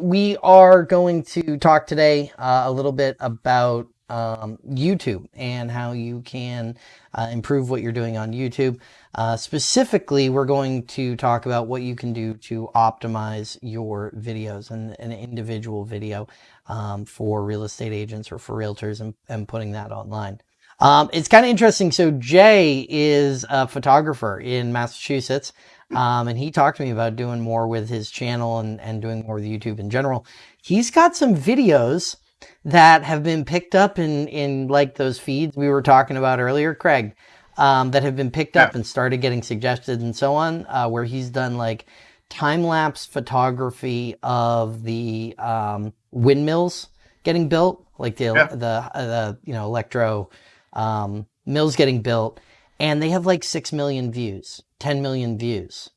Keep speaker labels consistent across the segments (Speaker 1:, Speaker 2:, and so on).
Speaker 1: We are going to talk today uh, a little bit about um, YouTube and how you can uh, improve what you're doing on YouTube. Uh, specifically, we're going to talk about what you can do to optimize your videos and an individual video um, for real estate agents or for realtors and, and putting that online. Um, it's kind of interesting. So Jay is a photographer in Massachusetts. Um, and he talked to me about doing more with his channel and, and doing more with YouTube in general. He's got some videos that have been picked up in, in like those feeds we were talking about earlier, Craig, um, that have been picked up and started getting suggested and so on, uh, where he's done like time lapse photography of the um, windmills getting built, like the, yeah. the, uh, the, you know, electro um, mills getting built. And they have like 6 million views. 10 million views.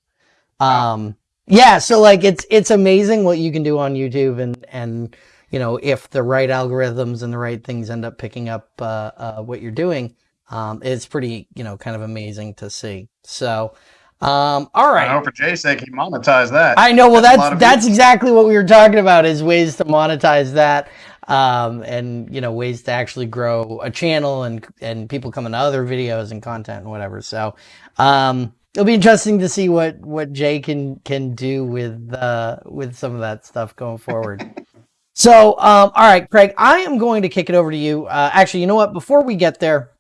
Speaker 1: Um, yeah, so like it's it's amazing what you can do on YouTube and and you know if the right algorithms and the right things end up picking up uh, uh, what you're doing, um, it's pretty you know kind of amazing to see. So. Um, all right.
Speaker 2: I know for Jay's sake, he monetized that.
Speaker 1: I know. Well, that's that's, that's exactly what we were talking about is ways to monetize that, um, and you know ways to actually grow a channel and and people coming to other videos and content and whatever. So, um, it'll be interesting to see what what Jay can can do with uh with some of that stuff going forward. so, um, all right, Craig, I am going to kick it over to you. Uh, actually, you know what? Before we get there,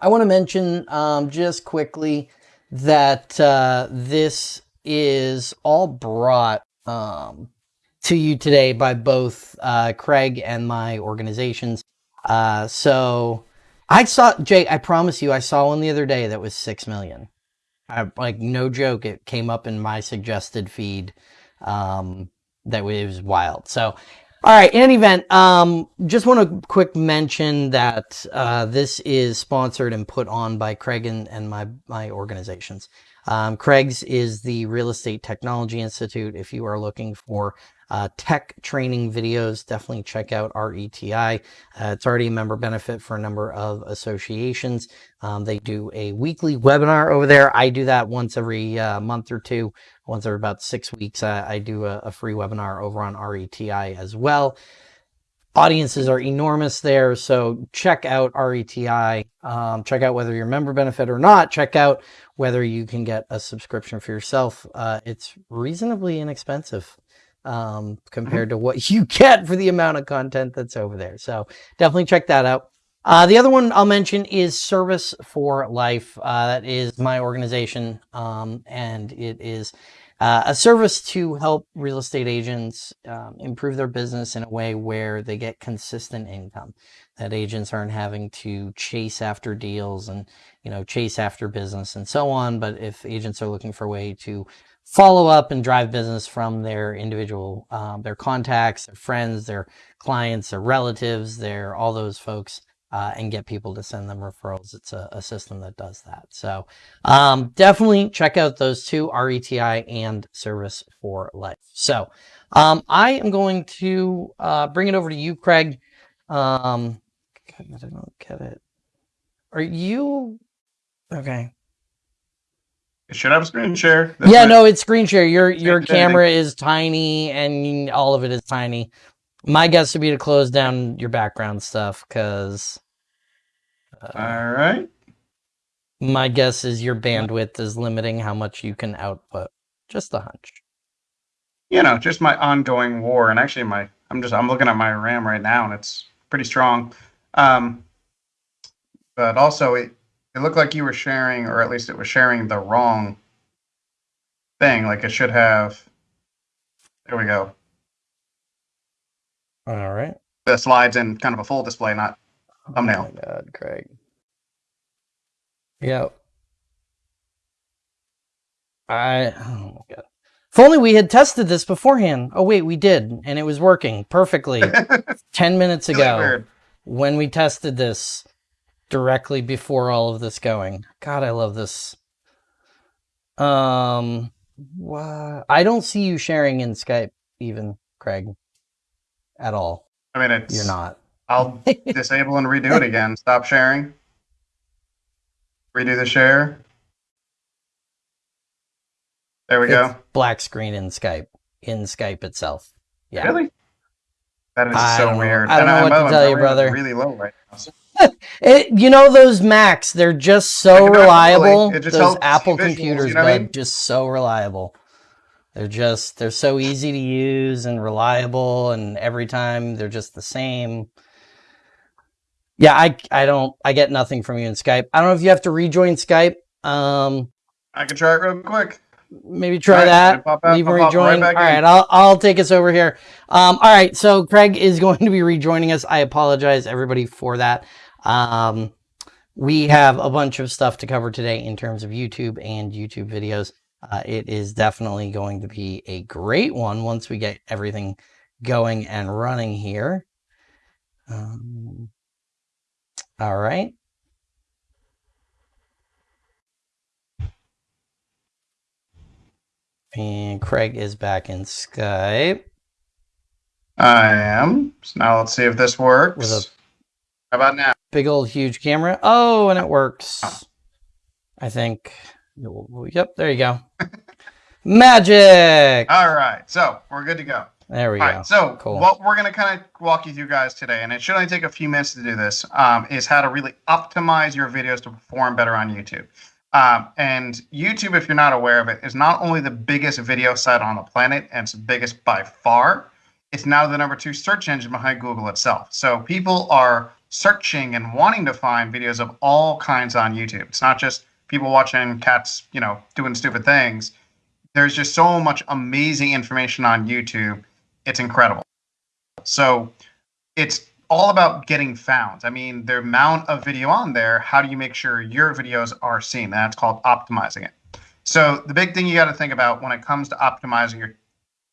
Speaker 1: I want to mention um, just quickly that uh, this is all brought um, to you today by both uh, Craig and my organizations. Uh, so I saw Jay. I promise you, I saw one the other day that was six million. I, like no joke, it came up in my suggested feed. Um, that was wild. So, all right. In any event, um, just want to quick mention that uh, this is sponsored and put on by Craig and, and my my organizations. Um, Craig's is the Real Estate Technology Institute. If you are looking for uh, tech training videos, definitely check out RETI. Uh, it's already a member benefit for a number of associations. Um, they do a weekly webinar over there. I do that once every uh, month or two, once every about six weeks. I do a, a free webinar over on RETI as well audiences are enormous there. So check out RETI. Um, check out whether you're member benefit or not. Check out whether you can get a subscription for yourself. Uh, it's reasonably inexpensive um, compared to what you get for the amount of content that's over there. So definitely check that out. Uh, the other one I'll mention is Service for Life. Uh, that is my organization, um, and it is uh, a service to help real estate agents um, improve their business in a way where they get consistent income. That agents aren't having to chase after deals and you know chase after business and so on. But if agents are looking for a way to follow up and drive business from their individual, um, their contacts, their friends, their clients, their relatives, their all those folks uh, and get people to send them referrals. It's a, a system that does that. So um, definitely check out those two, RETI and Service for Life. So um, I am going to uh, bring it over to you, Craig. Um, I don't get it. Are you okay?
Speaker 2: It should have a screen share.
Speaker 1: That's yeah, no, it's screen share. Your your camera is tiny and all of it is tiny. My guess would be to close down your background stuff because
Speaker 2: all right.
Speaker 1: My guess is your bandwidth is limiting how much you can output. Just a hunch.
Speaker 2: You know, just my ongoing war, and actually, my I'm just I'm looking at my RAM right now, and it's pretty strong. Um, but also, it it looked like you were sharing, or at least it was sharing the wrong thing. Like it should have. There we go.
Speaker 1: All right.
Speaker 2: The slides in kind of a full display, not thumbnail.
Speaker 1: Oh my god, Craig. Yeah. I oh my god. If only we had tested this beforehand. Oh wait, we did, and it was working perfectly. Ten minutes ago, when we tested this directly before all of this going. God, I love this. Um, what? I don't see you sharing in Skype, even Craig, at all.
Speaker 2: I mean, it's
Speaker 1: you're not.
Speaker 2: I'll disable and redo it again. Stop sharing. Redo the share. There we
Speaker 1: it's
Speaker 2: go.
Speaker 1: Black screen in Skype. In Skype itself. Yeah.
Speaker 2: Really? That is
Speaker 1: I
Speaker 2: so
Speaker 1: know.
Speaker 2: weird.
Speaker 1: I don't
Speaker 2: And
Speaker 1: know what
Speaker 2: by
Speaker 1: to tell you, brother.
Speaker 2: Really low right now.
Speaker 1: It, you know those Macs, they're just so reliable. those Apple
Speaker 2: visuals, you
Speaker 1: computers,
Speaker 2: know what I mean?
Speaker 1: just so reliable. They're just they're so easy to use and reliable, and every time they're just the same. Yeah, I I don't I get nothing from you in Skype. I don't know if you have to rejoin Skype. Um,
Speaker 2: I can try it real quick.
Speaker 1: maybe try
Speaker 2: right,
Speaker 1: that.
Speaker 2: Pop out,
Speaker 1: Leave
Speaker 2: pop right
Speaker 1: rejoin.
Speaker 2: back
Speaker 1: all
Speaker 2: in.
Speaker 1: I'll I'll take us over here. Um, all right, so Craig is going to be rejoining us. I apologize everybody for that. Um, we have a bunch of stuff to cover today in terms of YouTube and YouTube videos. Uh, it is definitely going to be a great one once we get everything going and running here. Um, all right. And Craig is back in Skype.
Speaker 2: I am. So now let's see if this works. How about now?
Speaker 1: Big old huge camera. Oh, and it works. I think. Yep, there you go. Magic.
Speaker 2: All right. So we're good to go.
Speaker 1: There we
Speaker 2: All
Speaker 1: go.
Speaker 2: right. So
Speaker 1: Cool.
Speaker 2: what we're going to kind of walk you through, guys, today, and it should only take a few minutes to do this, um, is how to really optimize your videos to perform better on YouTube. Um, and YouTube, if you're not aware of it, is not only the biggest video site on the planet, and it's the biggest by far. It's now the number two search engine behind Google itself. So people are searching and wanting to find videos of all kinds on YouTube. It's not just people watching cats, you know, doing stupid things. There's just so much amazing information on YouTube. It's incredible. So it's all about getting found. I mean, the amount of video on there, how do you make sure your videos are seen? That's called optimizing it. So the big thing you got to think about when it comes to optimizing your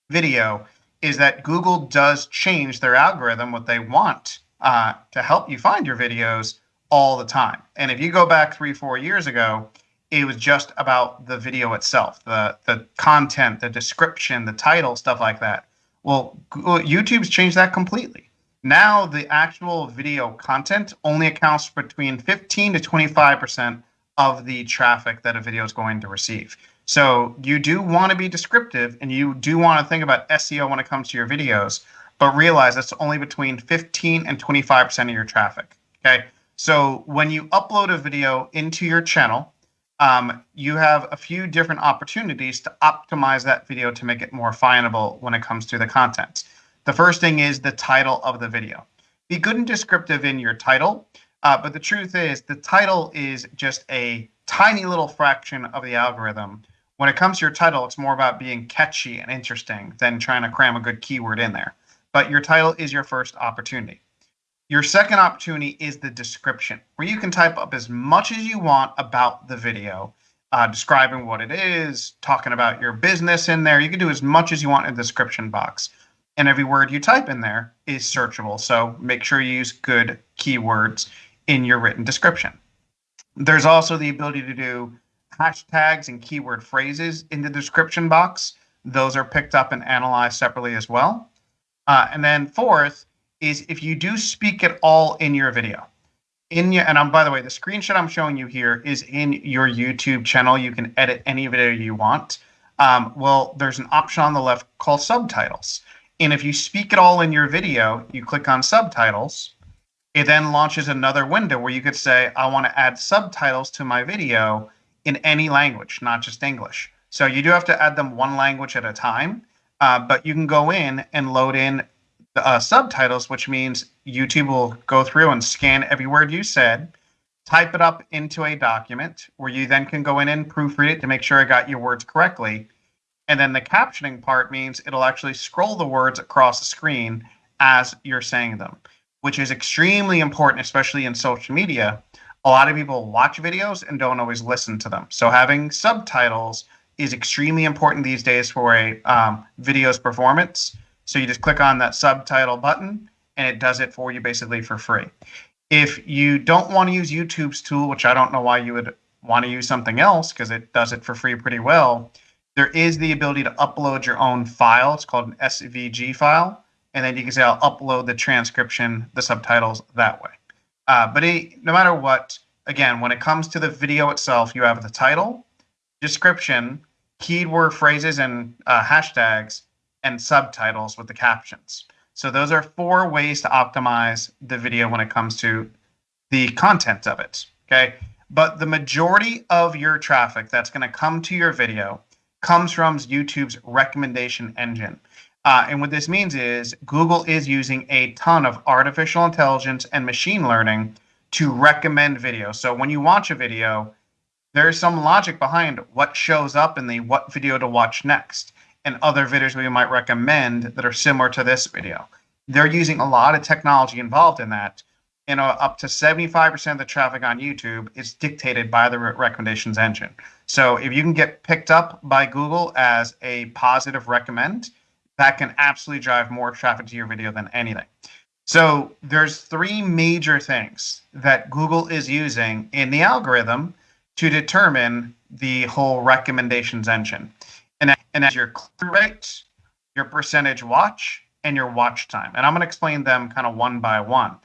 Speaker 2: video is that Google does change their algorithm, what they want uh, to help you find your videos all the time. And if you go back three, four years ago, it was just about the video itself, the the content, the description, the title, stuff like that. Well, YouTube's changed that completely. Now the actual video content only accounts for between 15 to 25 percent of the traffic that a video is going to receive. So you do want to be descriptive and you do want to think about SEO when it comes to your videos, but realize that's only between 15 and 25 percent of your traffic. Okay. So when you upload a video into your channel, um, you have a few different opportunities to optimize that video to make it more findable when it comes to the content. The first thing is the title of the video. Be good and descriptive in your title, uh, but the truth is the title is just a tiny little fraction of the algorithm. When it comes to your title, it's more about being catchy and interesting than trying to cram a good keyword in there. But your title is your first opportunity. Your second opportunity is the description, where you can type up as much as you want about the video, uh, describing what it is, talking about your business in there. You can do as much as you want in the description box. And every word you type in there is searchable. So make sure you use good keywords in your written description. There's also the ability to do hashtags and keyword phrases in the description box. Those are picked up and analyzed separately as well. Uh, and then fourth is if you do speak at all in your video. In your, and I'm, by the way, the screenshot I'm showing you here is in your YouTube channel. You can edit any video you want. Um, well, there's an option on the left called subtitles. And if you speak at all in your video, you click on subtitles. It then launches another window where you could say, I want to add subtitles to my video in any language, not just English. So you do have to add them one language at a time, uh, but you can go in and load in uh, subtitles, which means YouTube will go through and scan every word you said, type it up into a document where you then can go in and proofread it to make sure I got your words correctly. And then the captioning part means it'll actually scroll the words across the screen as you're saying them, which is extremely important, especially in social media. A lot of people watch videos and don't always listen to them. So having subtitles is extremely important these days for a um, video's performance. So you just click on that subtitle button and it does it for you basically for free. If you don't want to use YouTube's tool, which I don't know why you would want to use something else because it does it for free pretty well, there is the ability to upload your own file. It's called an SVG file. And then you can say, I'll upload the transcription, the subtitles that way. Uh, but it, no matter what, again, when it comes to the video itself, you have the title, description, keyword phrases, and uh, hashtags. and subtitles with the captions. So those are four ways to optimize the video when it comes to the content of it. Okay. But the majority of your traffic that's going to come to your video comes from YouTube's recommendation engine. Uh, and what this means is Google is using a ton of artificial intelligence and machine learning to recommend videos. So when you watch a video, there's some logic behind what shows up in the what video to watch next and other videos we might recommend that are similar to this video. They're using a lot of technology involved in that. And uh, up to 75% of the traffic on YouTube is dictated by the recommendations engine. So if you can get picked up by Google as a positive recommend, that can absolutely drive more traffic to your video than anything. So there's three major things that Google is using in the algorithm to determine the whole recommendations engine. And, and that's your click rate, your percentage watch, and your watch time. And I'm going to explain them kind of one by one.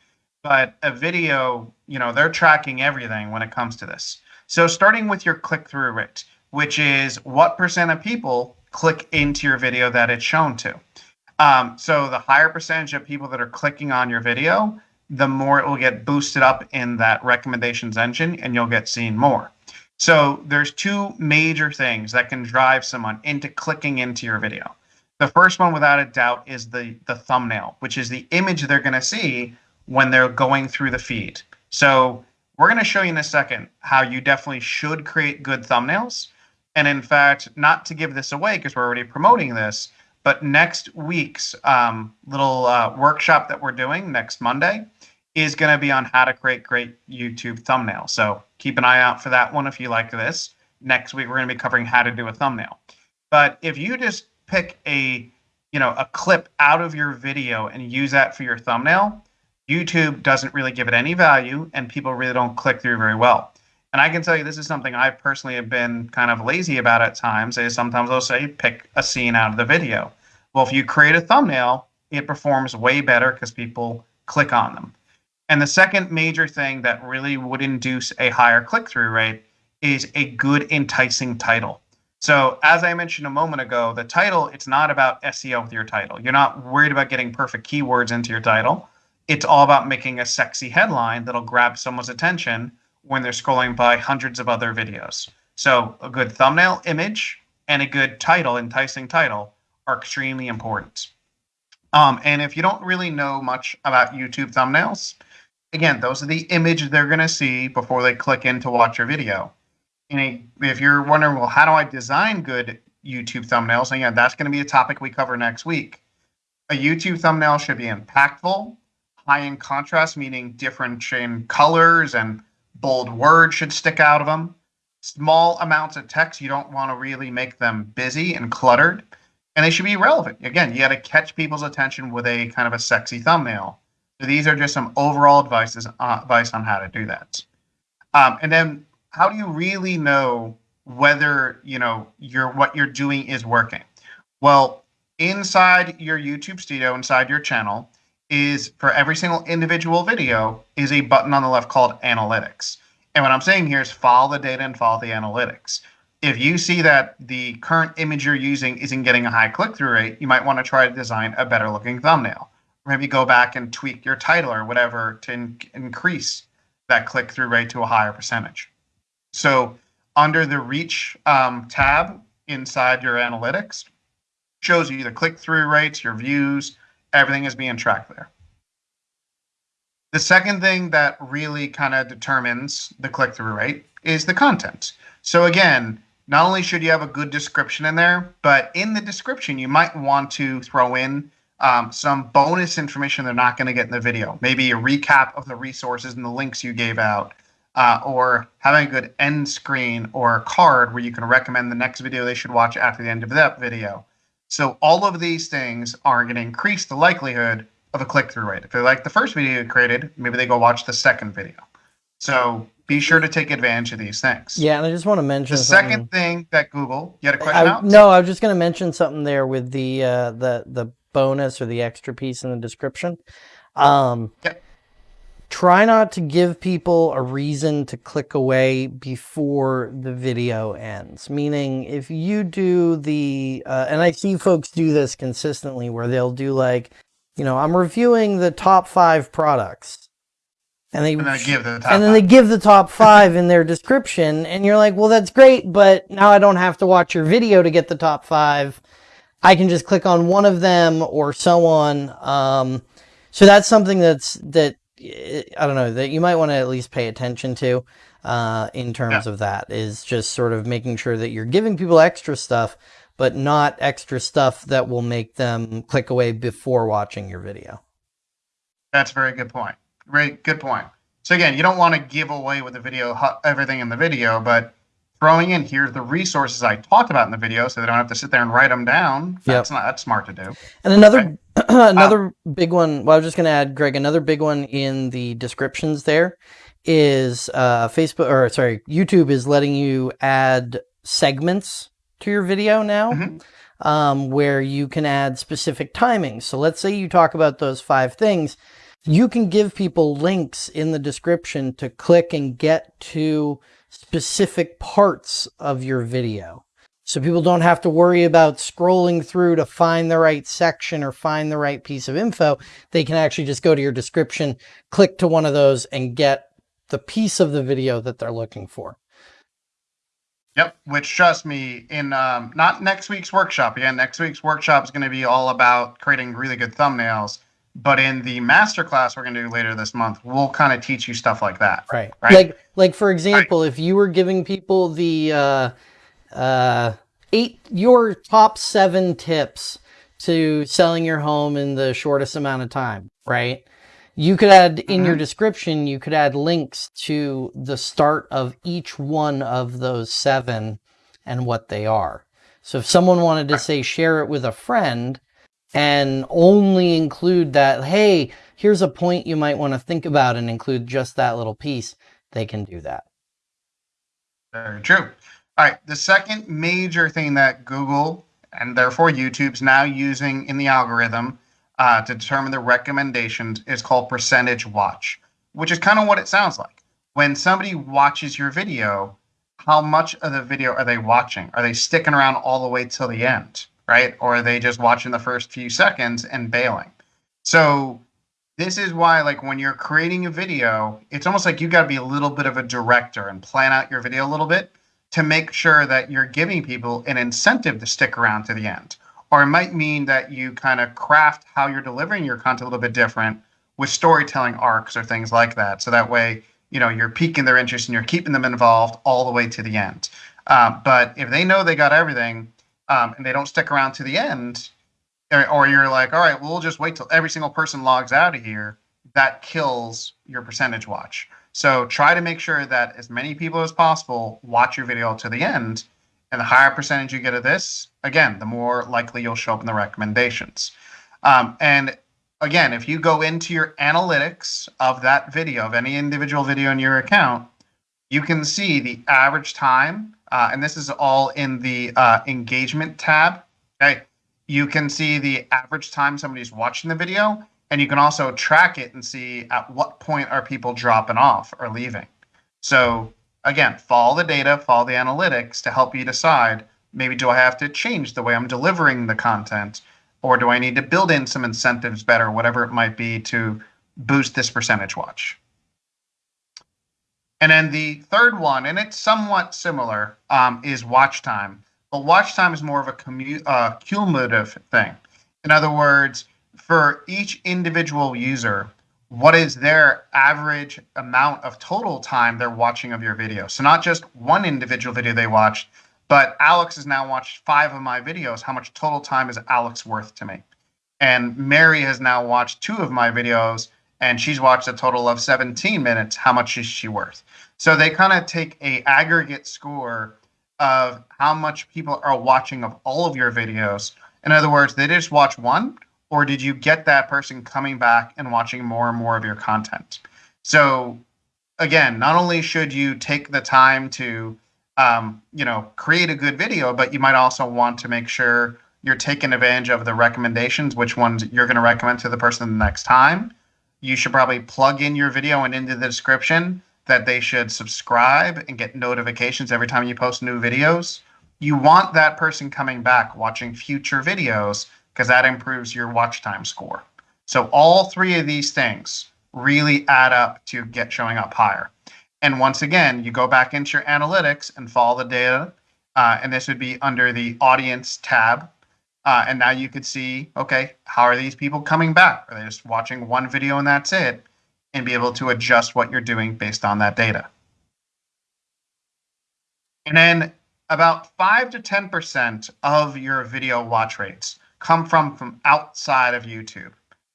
Speaker 2: But a video, you know, they're tracking everything when it comes to this. So starting with your click through rate, which is what percent of people click into your video that it's shown to. Um, so the higher percentage of people that are clicking on your video, the more it will get boosted up in that recommendations engine and you'll get seen more. So there's two major things that can drive someone into clicking into your video. The first one, without a doubt, is the, the thumbnail, which is the image they're going to see when they're going through the feed. So we're going to show you in a second how you definitely should create good thumbnails. And in fact, not to give this away because we're already promoting this, but next week's um, little uh, workshop that we're doing next Monday is going to be on how to create great YouTube thumbnails. So keep an eye out for that one if you like this. Next week, we're going to be covering how to do a thumbnail. But if you just pick a you know a clip out of your video and use that for your thumbnail, YouTube doesn't really give it any value and people really don't click through very well. And I can tell you this is something I personally have been kind of lazy about at times. Is sometimes I'll say pick a scene out of the video. Well, if you create a thumbnail, it performs way better because people click on them. And the second major thing that really would induce a higher click through rate is a good enticing title. So, as I mentioned a moment ago, the title, it's not about SEO with your title. You're not worried about getting perfect keywords into your title. It's all about making a sexy headline that'll grab someone's attention when they're scrolling by hundreds of other videos. So, a good thumbnail image and a good title, enticing title, are extremely important. Um, and if you don't really know much about YouTube thumbnails, again, those are the image they're going to see before they click in to watch your video. And if you're wondering, well, how do I design good YouTube thumbnails? And yeah, that's going to be a topic we cover next week. A YouTube thumbnail should be impactful, high in contrast, meaning different in colors and bold words should stick out of them. Small amounts of text, you don't want to really make them busy and cluttered. And they should be relevant. Again, you got to catch people's attention with a kind of a sexy thumbnail. So these are just some overall advices, uh, advice on how to do that. Um, and then how do you really know whether you know your what you're doing is working? Well, inside your YouTube studio, inside your channel, is for every single individual video is a button on the left called analytics. And what I'm saying here is follow the data and follow the analytics. If you see that the current image you're using isn't getting a high click through rate, you might want to try to design a better looking thumbnail. Maybe go back and tweak your title or whatever to in- increase that click through rate to a higher percentage. So under the reach um, tab inside your analytics, shows you the click through rates, your views, everything is being tracked there. The second thing that really kind of determines the click through rate is the content. So again, not only should you have a good description in there, but in the description, you might want to throw in um, some bonus information they're not going to get in the video. Maybe a recap of the resources and the links you gave out, uh, or having a good end screen or a card where you can recommend the next video they should watch after the end of that video. So all of these things are going to increase the likelihood of a click-through rate. If they like the first video you created, maybe they go watch the second video. So be sure to take advantage of these things.
Speaker 1: Yeah, and I just want to mention
Speaker 2: the
Speaker 1: something.
Speaker 2: second thing that Google. You had a question?
Speaker 1: I, no, I was just going to mention something there with the uh, the the bonus or the extra piece in the description. Um,
Speaker 2: yep.
Speaker 1: try not to give people a reason to click away before the video ends. Meaning, if you do the, uh, and I see folks do this consistently where they'll do like, you know, I'm reviewing the top five products. And they,
Speaker 2: And give the top
Speaker 1: and then they give the top five in their description. And you're like, well, that's great, but now I don't have to watch your video to get the top five. I can just click on one of them or so on. Um, so that's something that's, that, I don't know, that you might want to at least pay attention to, uh, in terms
Speaker 2: Yeah.
Speaker 1: of that is just sort of making sure that you're giving people extra stuff, but not extra stuff that will make them click away before watching your video.
Speaker 2: That's a very good point. Great, good point. So again, you don't want to give away with the video everything in the video, but throwing in here's the resources I talked about in the video, so they don't have to sit there and write them down. That's not that's smart to do.
Speaker 1: And another another big one. Well, I was just going to add, Greg, another big one in the descriptions. There is uh, Facebook or sorry, YouTube is letting you add segments to your video now,
Speaker 2: Mhm.
Speaker 1: um, where you can add specific timings. So let's say you talk about those five things. You can give people links in the description to click and get to specific parts of your video. So people don't have to worry about scrolling through to find the right section or find the right piece of info. They can actually just go to your description, click to one of those and get the piece of the video that they're looking for.
Speaker 2: Yep. Which trust me, in um, not next week's workshop. Again, next week's workshop is going to be all about creating really good thumbnails. But in the masterclass we're going to do later this month, we'll kind of teach you stuff like that.
Speaker 1: Right.
Speaker 2: Right.
Speaker 1: Like like for example, if you were giving people the uh uh eight your top 7 tips to selling your home in the shortest amount of time, right? You could add in your description, you could add links to the start of each one of those 7 and what they are. So if someone wanted to say share it with a friend and only include that, hey, here's a point you might want to think about and include just that little piece, they can do that.
Speaker 2: Very true. All right. The second major thing that Google and therefore YouTube's now using in the algorithm uh, to determine the recommendations is called percentage watch, which is kind of what it sounds like. When somebody watches your video, how much of the video are they watching? Are they sticking around all the way till the end, right? Or are they just watching the first few seconds and bailing? So this is why like when you're creating a video it's almost like you got to be a little bit of a director and plan out your video a little bit to make sure that you're giving people an incentive to stick around to the end or it might mean that you kind of craft how you're delivering your content a little bit different with storytelling arcs or things like that so that way you know you're piquing their interest and you're keeping them involved all the way to the end uh, but if they know they got everything um, and they don't stick around to the end or, or you're like, all right, well, we'll just wait till every single person logs out of here. That kills your percentage watch. So try to make sure that as many people as possible watch your video to the end. And the higher percentage you get of this, again, the more likely you'll show up in the recommendations. Um, and again, if you go into your analytics of that video, of any individual video in your account, you can see the average time. Uh, and this is all in the uh, engagement tab. Okay you can see the average time somebody's watching the video and you can also track it and see at what point are people dropping off or leaving so again follow the data follow the analytics to help you decide maybe do i have to change the way i'm delivering the content or do i need to build in some incentives better whatever it might be to boost this percentage watch and then the third one and it's somewhat similar um, is watch time but watch time is more of a commu- uh, cumulative thing. In other words, for each individual user, what is their average amount of total time they're watching of your video? So not just one individual video they watched, but Alex has now watched five of my videos. How much total time is Alex worth to me? And Mary has now watched two of my videos, and she's watched a total of 17 minutes. How much is she worth? So they kind of take a aggregate score of how much people are watching of all of your videos. In other words, they just watch one, or did you get that person coming back and watching more and more of your content? So, again, not only should you take the time to, um, you know, create a good video, but you might also want to make sure you're taking advantage of the recommendations, which ones you're going to recommend to the person the next time. You should probably plug in your video and into the description that they should subscribe and get notifications every time you post new videos. You want that person coming back watching future videos because that improves your watch time score. So all three of these things really add up to get showing up higher. And once again, you go back into your analytics and follow the data. Uh, and this would be under the audience tab. Uh, and now you could see, okay, how are these people coming back? Are they just watching one video and that's it? And be able to adjust what you're doing based on that data. And then about 5 to 10% of your video watch rates come from from outside of YouTube.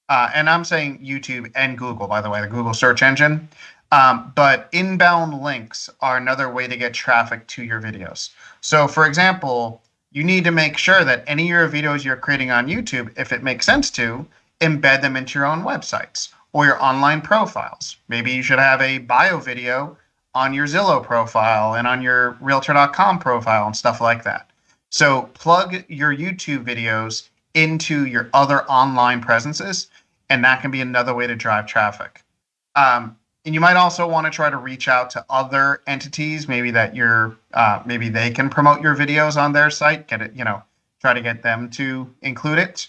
Speaker 2: Uh, and I'm saying YouTube and Google, by the way, the Google search engine. Um, but inbound links are another way to get traffic to your videos. So, for example, you need to make sure that any of your videos you're creating on YouTube, if it makes sense to, embed them into your own websites or your online profiles. Maybe you should have a bio video on your Zillow profile and on your Realtor.com profile and stuff like that. So plug your YouTube videos into your other online presences, and that can be another way to drive traffic. Um, and you might also want to try to reach out to other entities, maybe that you're, uh, maybe they can promote your videos on their site. Get it, you know, try to get them to include it.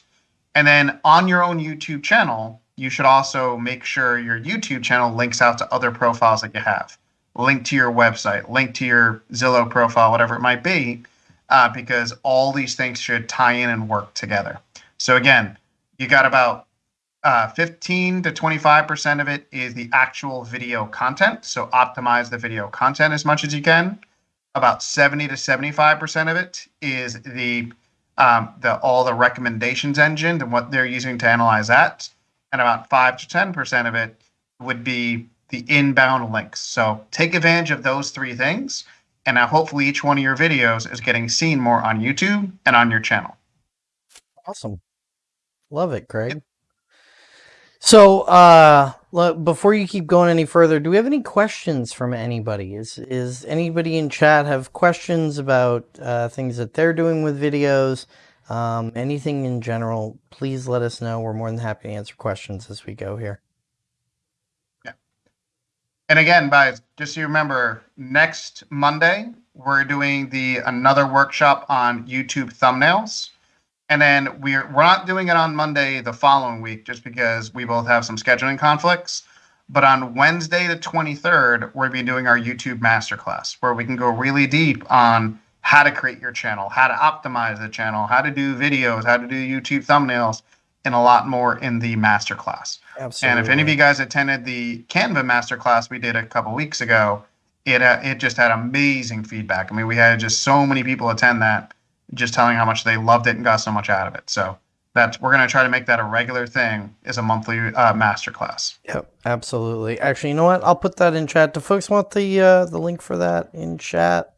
Speaker 2: And then on your own YouTube channel, you should also make sure your YouTube channel links out to other profiles that you have. Link to your website, link to your Zillow profile, whatever it might be, uh, because all these things should tie in and work together. So again, you got about uh, 15 to 25% of it is the actual video content. So optimize the video content as much as you can. About 70 to 75% of it is the um, the all the recommendations engine and what they're using to analyze that. And about 5 to 10% of it would be the inbound links. So take advantage of those three things. And now hopefully each one of your videos is getting seen more on YouTube and on your channel.
Speaker 1: Awesome. Love it, Craig. So, uh, look, before you keep going any further, do we have any questions from anybody? Is is anybody in chat have questions about uh, things that they're doing with videos? Um, anything in general? Please let us know. We're more than happy to answer questions as we go here.
Speaker 2: Yeah. And again, guys, just so you remember, next Monday we're doing the another workshop on YouTube thumbnails. And then we're we're not doing it on Monday the following week just because we both have some scheduling conflicts. But on Wednesday the 23rd, we'll be doing our YouTube masterclass where we can go really deep on how to create your channel, how to optimize the channel, how to do videos, how to do YouTube thumbnails, and a lot more in the masterclass. Absolutely. And if any of you guys attended the Canva masterclass we did a couple weeks ago, it uh, it just had amazing feedback. I mean, we had just so many people attend that just telling how much they loved it and got so much out of it. So that's we're going to try to make that a regular thing is a monthly uh, masterclass.
Speaker 1: Yep, absolutely. Actually, you know what? I'll put that in chat. Do folks want the uh, the link for that in chat?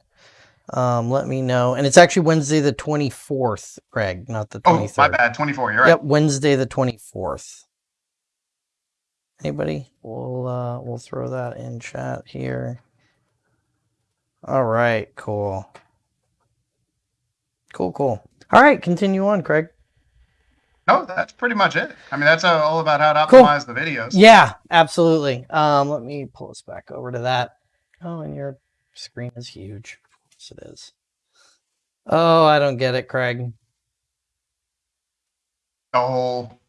Speaker 1: Um, let me know. And it's actually Wednesday the 24th, Greg, not the 23rd.
Speaker 2: Oh, my bad. 24, you're right.
Speaker 1: Yep, Wednesday the 24th. Anybody? We'll uh, we'll throw that in chat here. All right, cool. Cool, cool. All right, continue on, Craig.
Speaker 2: No, that's pretty much it. I mean, that's all about how to optimize cool. the videos.
Speaker 1: Yeah, absolutely. Um, let me pull us back over to that. Oh, and your screen is huge. Yes, it is. Oh, I don't get it, Craig.
Speaker 2: The whole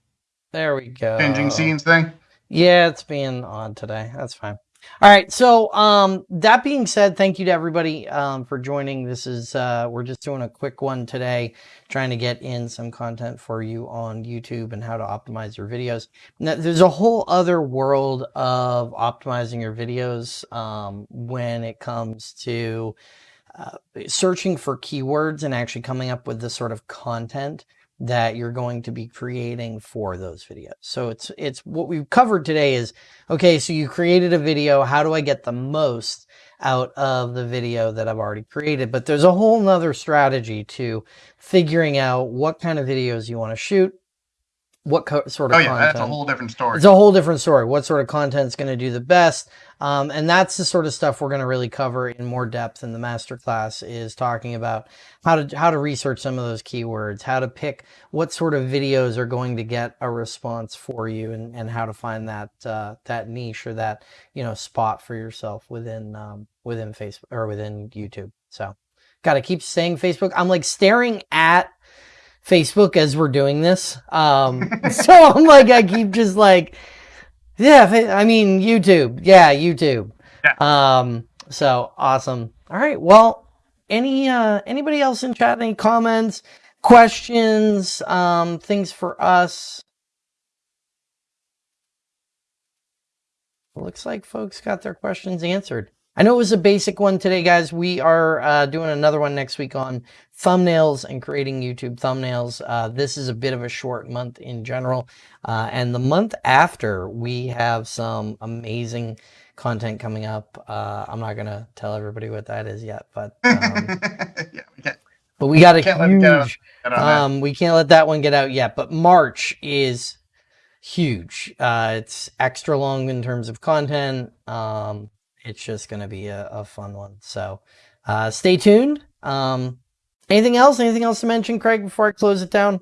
Speaker 1: there we go.
Speaker 2: Changing scenes thing.
Speaker 1: Yeah, it's being on today. That's fine. All right. So, um, that being said, thank you to everybody, um, for joining. This is, uh, we're just doing a quick one today, trying to get in some content for you on YouTube and how to optimize your videos. Now, there's a whole other world of optimizing your videos, um, when it comes to, uh, searching for keywords and actually coming up with the sort of content that you're going to be creating for those videos. So it's, it's what we've covered today is, okay, so you created a video. How do I get the most out of the video that I've already created? But there's a whole nother strategy to figuring out what kind of videos you want to shoot, what co- sort of
Speaker 2: Oh yeah,
Speaker 1: content.
Speaker 2: that's a whole different story.
Speaker 1: It's a whole different story. What sort of content is going to do the best? Um, and that's the sort of stuff we're going to really cover in more depth in the masterclass is talking about how to how to research some of those keywords, how to pick what sort of videos are going to get a response for you, and, and how to find that uh, that niche or that you know spot for yourself within um, within Facebook or within YouTube. So, got to keep saying Facebook. I'm like staring at Facebook as we're doing this. Um, so I'm like, I keep just like, yeah, I mean, YouTube. Yeah, YouTube. Yeah. Um, so awesome. All right. Well, any, uh, anybody else in chat, any comments, questions, um, things for us? Looks like folks got their questions answered. I know it was a basic one today, guys. We are uh, doing another one next week on thumbnails and creating YouTube thumbnails. Uh, this is a bit of a short month in general. Uh, and the month after, we have some amazing content coming up. Uh, I'm not going to tell everybody what that is yet, but um,
Speaker 2: yeah, we
Speaker 1: but we got a
Speaker 2: Can't let
Speaker 1: huge
Speaker 2: get on
Speaker 1: um, we can't let that one get out yet, but March is huge. Uh, it's extra long in terms of content. Um, it's just going to be a, a fun one. So uh, stay tuned. Um, anything else? Anything else to mention, Craig, before I close it down?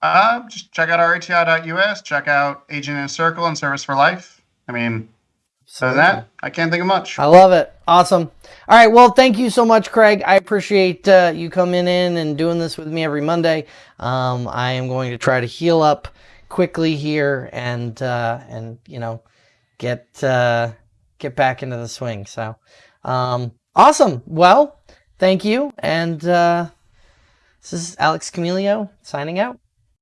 Speaker 2: Uh, just check out reti.us. Check out Agent in a Circle and Service for Life. I mean, so that, I can't think of much.
Speaker 1: I love it. Awesome. All right. Well, thank you so much, Craig. I appreciate uh, you coming in and doing this with me every Monday. Um, I am going to try to heal up quickly here and uh, and you know get uh, get back into the swing. So um, awesome. Well, thank you. And uh, this is Alex Camilio signing out.